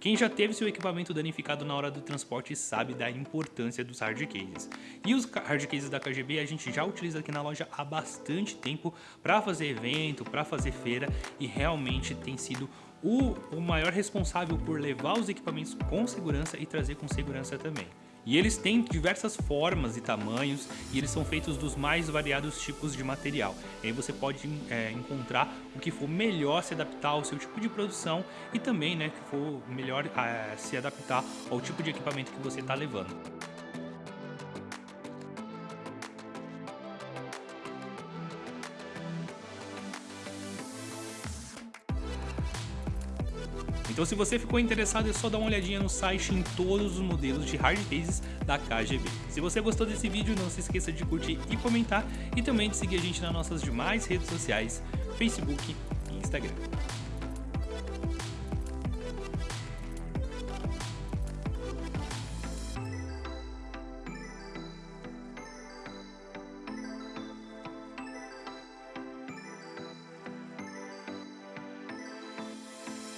Quem já teve seu equipamento danificado na hora do transporte sabe da importância dos hard cases. E os hard cases da KGB a gente já utiliza aqui na loja há bastante tempo para fazer evento, para fazer feira e realmente tem sido o, o maior responsável por levar os equipamentos com segurança e trazer com segurança também. E eles têm diversas formas e tamanhos e eles são feitos dos mais variados tipos de material. E aí você pode é, encontrar o que for melhor se adaptar ao seu tipo de produção e também né, que for melhor é, se adaptar ao tipo de equipamento que você está levando. Então se você ficou interessado é só dar uma olhadinha no site em todos os modelos de hard cases da KGB. Se você gostou desse vídeo não se esqueça de curtir e comentar e também de seguir a gente nas nossas demais redes sociais, Facebook e Instagram.